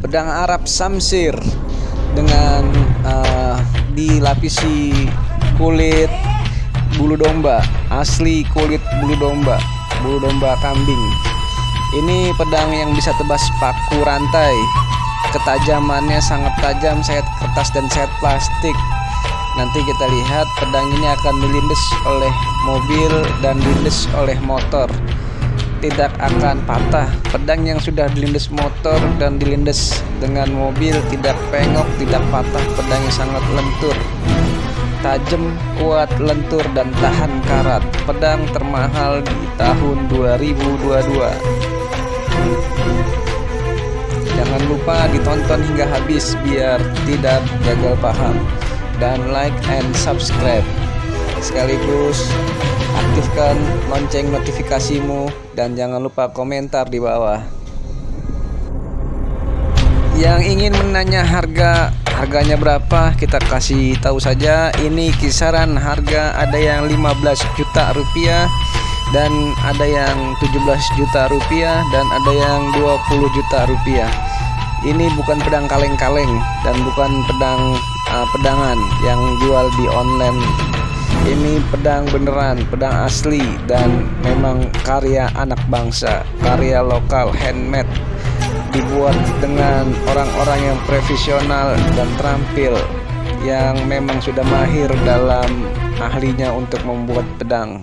pedang Arab Samsir dengan uh, dilapisi kulit bulu domba. Asli kulit bulu domba bulu domba kambing. Ini pedang yang bisa tebas paku rantai. Ketajamannya sangat tajam sayat kertas dan sayat plastik. Nanti kita lihat pedang ini akan dilindes oleh mobil dan dilindes oleh motor tidak akan patah. Pedang yang sudah dilindes motor dan dilindes dengan mobil tidak pengok tidak patah. Pedangnya sangat lentur tajam kuat lentur dan tahan karat. Pedang termahal di tahun 2022 jangan lupa ditonton hingga habis biar tidak gagal paham. Dan like and subscribe. Sekaligus aktifkan lonceng notifikasimu dan jangan lupa komentar di bawah. Yang ingin menanya harga harganya berapa kita kasih tahu saja. Ini kisaran harga ada yang 15 juta rupiah dan ada yang 17 juta rupiah dan ada yang 20 juta rupiah. Ini bukan pedang kaleng-kaleng dan bukan pedang uh, pedangan yang jual di online ini pedang beneran pedang asli dan memang karya anak bangsa karya lokal handmade. Dibuat dengan orang-orang yang profesional dan terampil yang memang sudah mahir dalam ahlinya untuk membuat pedang